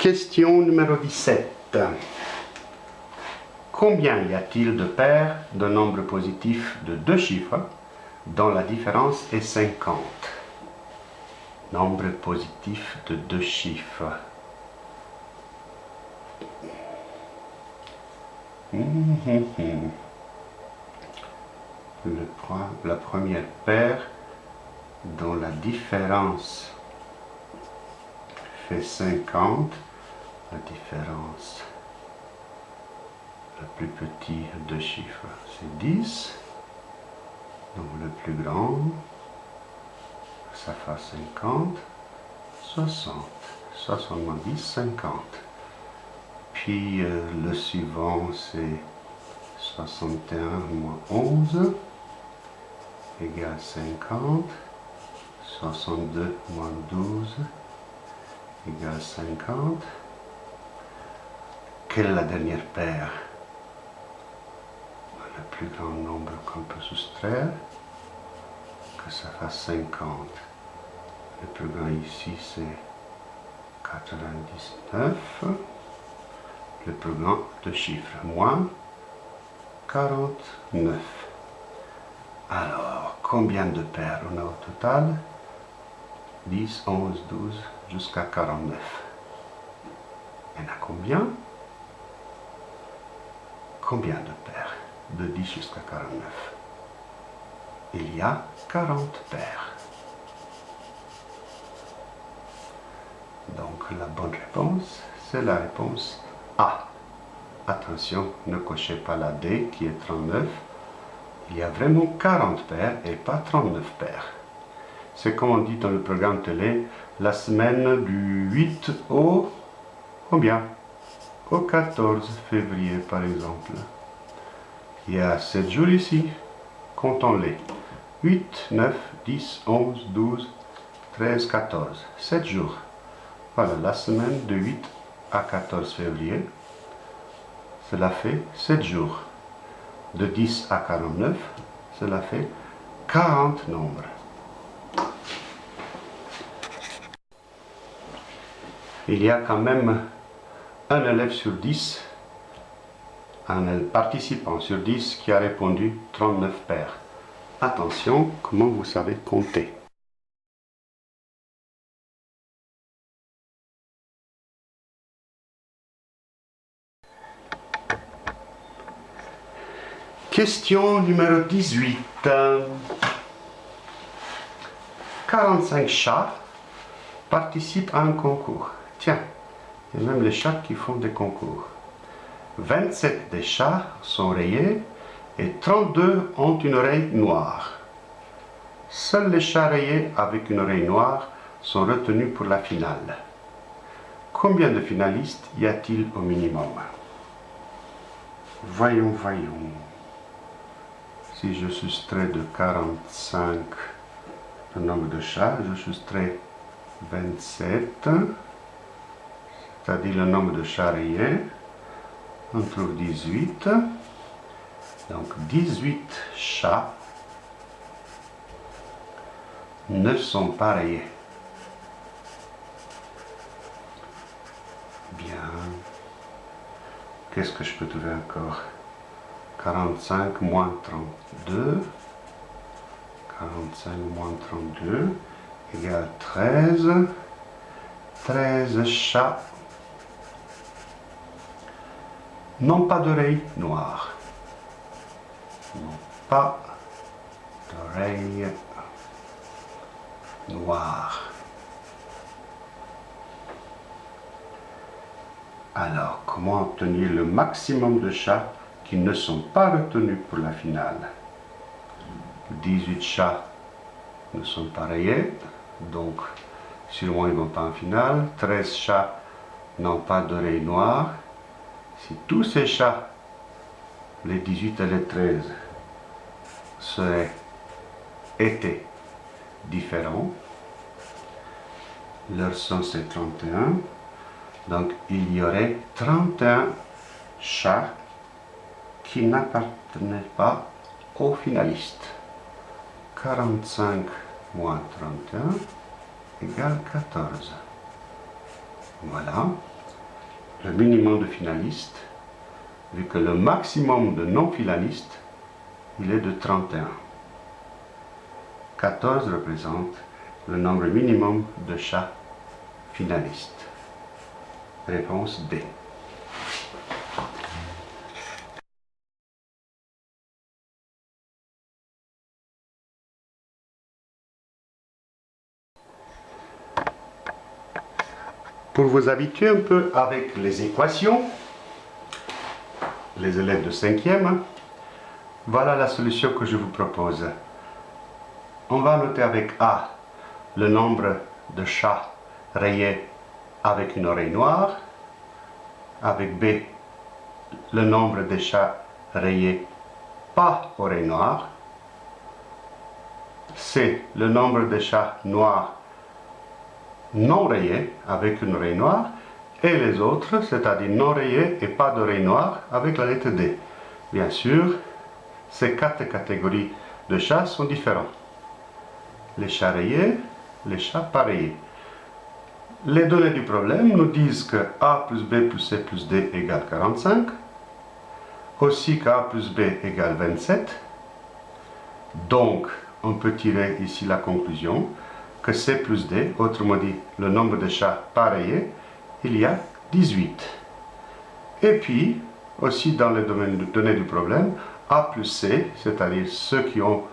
Question numéro 17. Combien y a-t-il de paires de nombres positifs de deux chiffres dont la différence est 50 Nombre positif de deux chiffres. La première paire dont la différence fait 50, la différence, le plus petit de chiffres, c'est 10. Donc le plus grand, ça fait 50, 60, 70, 50. Puis euh, le suivant, c'est 61 moins 11 égale 50. 62 moins 12 égale 50. Quelle est la dernière paire? Le plus grand nombre qu'on peut soustraire, que ça fasse 50. Le plus grand ici, c'est 99. Le plus grand de chiffres, moins 49. Alors, combien de paires on a au total? 10, 11, 12, jusqu'à 49. Il y en a combien? Combien de paires De 10 jusqu'à 49. Il y a 40 paires. Donc la bonne réponse, c'est la réponse A. Attention, ne cochez pas la D qui est 39. Il y a vraiment 40 paires et pas 39 paires. C'est comme on dit dans le programme télé, la semaine du 8 au combien? Au 14 février par exemple. Il y a 7 jours ici, comptons-les. 8, 9, 10, 11, 12, 13, 14. 7 jours. Voilà, la semaine de 8 à 14 février. Cela fait 7 jours. De 10 à 49, cela fait 40 nombres. il y a quand même un élève sur 10, un participant sur 10 qui a répondu 39 paires. Attention, comment vous savez compter? Question numéro 18. 45 chats participent à un concours. Tiens, a même les chats qui font des concours. 27 des chats sont rayés et 32 ont une oreille noire. Seuls les chats rayés avec une oreille noire sont retenus pour la finale. Combien de finalistes y a-t-il au minimum? Voyons, voyons. Si je soustrais de 45 le nombre de chats, je soustrais 27 c'est-à-dire le nombre de charriers, on trouve 18. Donc 18 chats ne sont pas rayés. Bien. Qu'est-ce que je peux trouver encore? 45 moins 32. 45 moins 32 égale 13. 13 chats non pas d'oreilles noires. Non pas d'oreilles noires. Alors, comment obtenir le maximum de chats qui ne sont pas retenus pour la finale? 18 chats ne sont pas rayés, donc sûrement ils ne vont pas en finale. 13 chats n'ont pas d'oreilles noires. Si tous ces chats, les 18 et les 13, seraient, étaient différents, leur son c'est 31, donc il y aurait 31 chats qui n'appartenaient pas aux finalistes. 45 moins 31 égale 14. Voilà. Le minimum de finalistes, vu que le maximum de non-finalistes, il est de 31. 14 représente le nombre minimum de chats finalistes. Réponse D. Pour vous habituer un peu avec les équations, les élèves de 5e, voilà la solution que je vous propose. On va noter avec A le nombre de chats rayés avec une oreille noire, avec B le nombre de chats rayés pas oreille noire, C le nombre de chats noirs non rayés avec une oreille noire, et les autres, c'est-à-dire non rayés et pas d'oreille noire, avec la lettre D. Bien sûr, ces quatre catégories de chats sont différents. Les chats rayés, les chats pas rayés. Les données du problème nous disent que A plus B plus C plus D égale 45, aussi qu'A plus B égale 27. Donc, on peut tirer ici la conclusion que C plus D, autrement dit le nombre de chats pareils, il y a 18. Et puis, aussi dans le domaine du problème, A plus C, c'est-à-dire ceux qui ont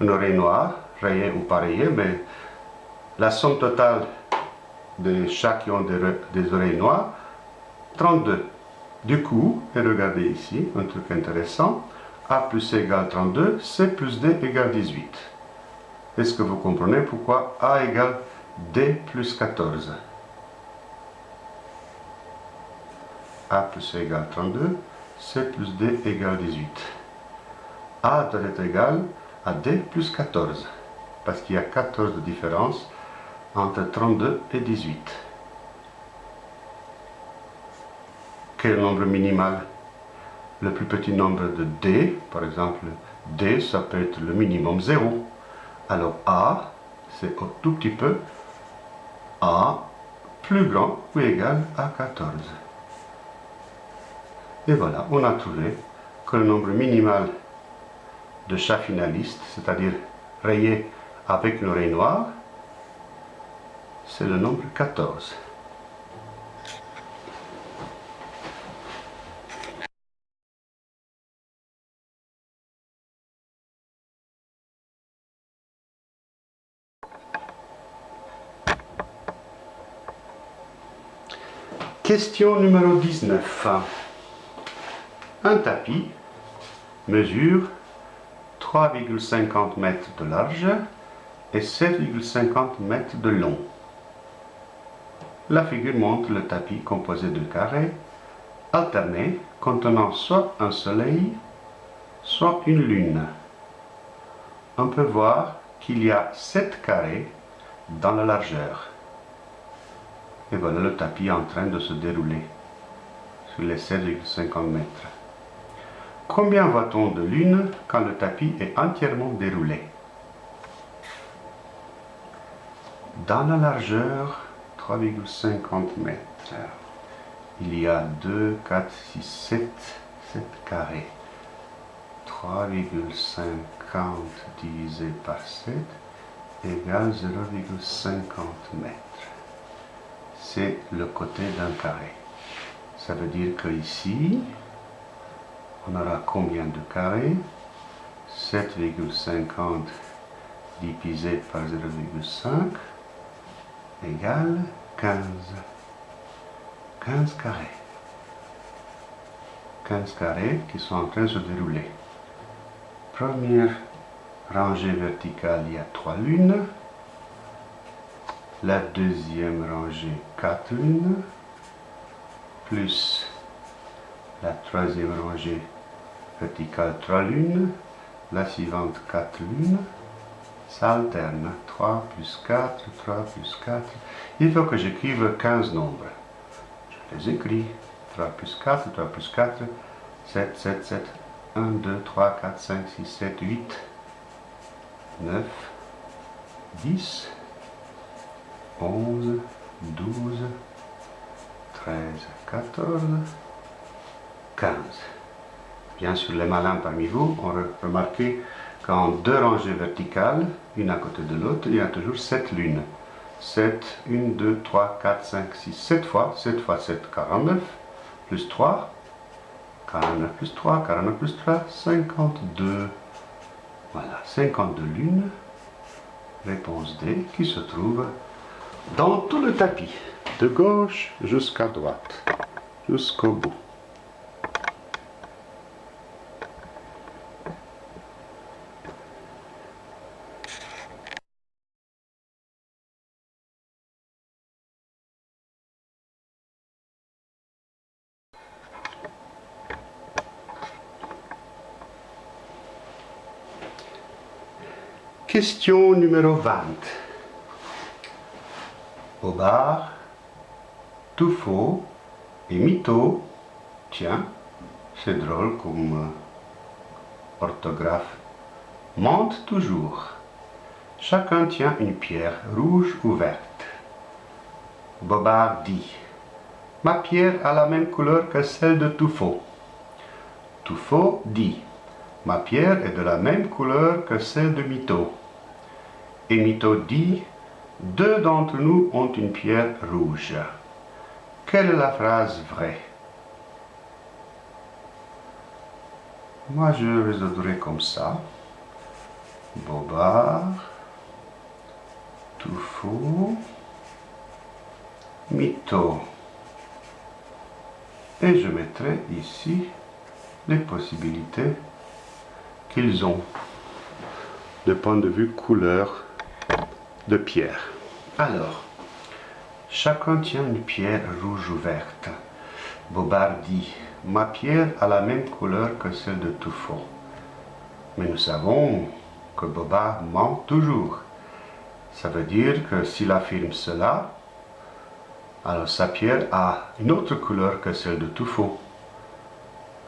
une oreille noire, rayée ou pareillée, mais la somme totale des chats qui ont des, des oreilles noires, 32. Du coup, et regardez ici, un truc intéressant, A plus C égale 32, C plus D égale 18. Est-ce que vous comprenez pourquoi A égale D plus 14 A plus C égale 32, C plus D égale 18. A doit être égal à D plus 14, parce qu'il y a 14 de différence entre 32 et 18. Quel nombre minimal? Le plus petit nombre de D, par exemple, D, ça peut être le minimum 0. Alors A, c'est un tout petit peu A plus grand ou égal à 14. Et voilà, on a trouvé que le nombre minimal de chats finalistes, c'est-à-dire rayés avec une oreille noire, c'est le nombre 14. Question numéro 19. Un tapis mesure 3,50 mètres de large et 7,50 mètres de long. La figure montre le tapis composé de carrés alternés contenant soit un soleil, soit une lune. On peut voir qu'il y a 7 carrés dans la largeur. Et voilà le tapis en train de se dérouler sur les 7,50 mètres. Combien voit-on de lune quand le tapis est entièrement déroulé? Dans la largeur, 3,50 mètres. Il y a 2, 4, 6, 7, 7 carrés. 3,50 divisé par 7 égale 0,50 mètres c'est le côté d'un carré. Ça veut dire que ici, on aura combien de carrés? 7,50 divisé par 0,5 égale 15. 15 carrés. 15 carrés qui sont en train de se dérouler. Première rangée verticale, il y a 3 lunes la deuxième rangée 4 lunes, plus la troisième rangée verticale 3 lunes, la suivante 4 lunes, ça alterne, 3 plus 4, 3 plus 4, il faut que j'écrive 15 nombres, je les écris, 3 plus 4, 3 plus 4, 7, 7, 7, 1, 2, 3, 4, 5, 6, 7, 8, 9, 10, 11, 12, 13, 14, 15. Bien sûr, les malins parmi vous ont remarqué qu'en deux rangées verticales, une à côté de l'autre, il y a toujours 7 lunes. 7, 1, 2, 3, 4, 5, 6, 7 fois, 7 fois 7, 49, plus 3, 49 plus 3, 49 plus 3, 52. Voilà, 52 lunes. Réponse D qui se trouve dans tout le tapis, de gauche jusqu'à droite, jusqu'au bout. Question numéro 20. Bobard, faux et Mytho. Tiens, c'est drôle comme euh, orthographe. Monte toujours. Chacun tient une pierre rouge ou verte. Bobard dit Ma pierre a la même couleur que celle de Tout faux dit Ma pierre est de la même couleur que celle de Mytho. Et Mytho dit, deux d'entre nous ont une pierre rouge. Quelle est la phrase vraie? Moi, je résoudrai comme ça. Bobard, tout faux, mytho. Et je mettrai ici les possibilités qu'ils ont de point de vue couleur de pierre. Alors, chacun tient une pierre rouge ou verte. Bobard dit, ma pierre a la même couleur que celle de Tuffo. Mais nous savons que Bobard ment toujours. Ça veut dire que s'il affirme cela, alors sa pierre a une autre couleur que celle de Tuffo.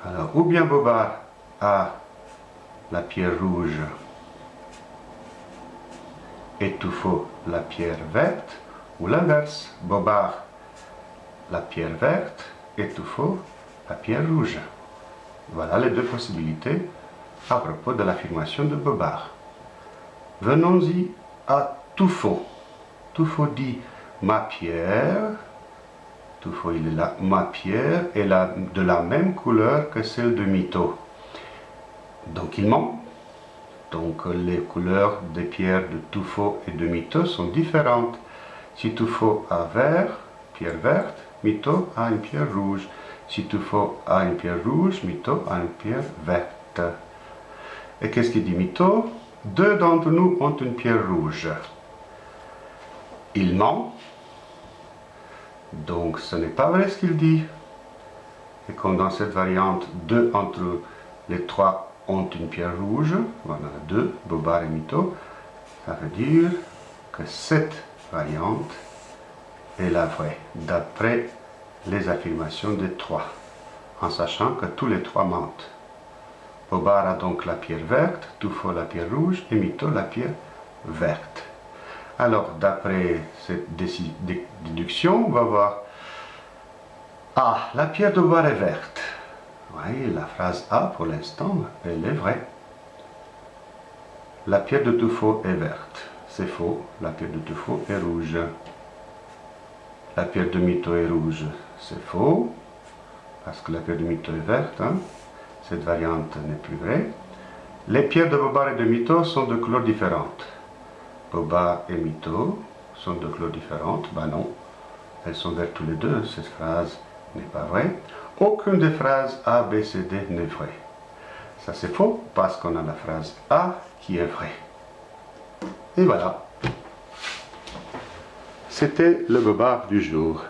Alors, ou bien Bobard a la pierre rouge Étouffe la pierre verte, ou l'inverse, Bobard la pierre verte, étouffe la pierre rouge. Voilà les deux possibilités à propos de l'affirmation de Bobard. Venons-y à Tuffo. Tuffo dit ma pierre, Tuffo il est là, ma pierre est de la même couleur que celle de Mito. Donc il ment. Donc les couleurs des pierres de tuffeau et de Mito sont différentes. Si tuffeau a vert, pierre verte, Mito a une pierre rouge. Si tuffeau a une pierre rouge, Mito a une pierre verte. Et qu'est-ce qu'il dit Mito? Deux d'entre nous ont une pierre rouge. Il ment. Donc ce n'est pas vrai ce qu'il dit. Et comme dans cette variante, deux entre les trois ont une pierre rouge, voilà deux, Bobard et Mito, ça veut dire que cette variante est la vraie, d'après les affirmations des trois, en sachant que tous les trois mentent. Bobard a donc la pierre verte, Tuffo la pierre rouge et Mito la pierre verte. Alors, d'après cette déduction, on va voir Ah, la pierre de Bobard est verte. La phrase A, pour l'instant, elle est vraie. La pierre de tuffeau est verte. C'est faux, la pierre de tuffeau est rouge. La pierre de mytho est rouge. C'est faux, parce que la pierre de mytho est verte. Hein. Cette variante n'est plus vraie. Les pierres de Bobard et de mytho sont de couleurs différentes. Bobard et mytho sont de couleurs différentes. Ben non, elles sont vertes tous les deux. Cette phrase n'est pas vraie. Aucune des phrases A, B, C, D n'est vraie. Ça c'est faux parce qu'on a la phrase A qui est vraie. Et voilà. C'était le bobard du jour.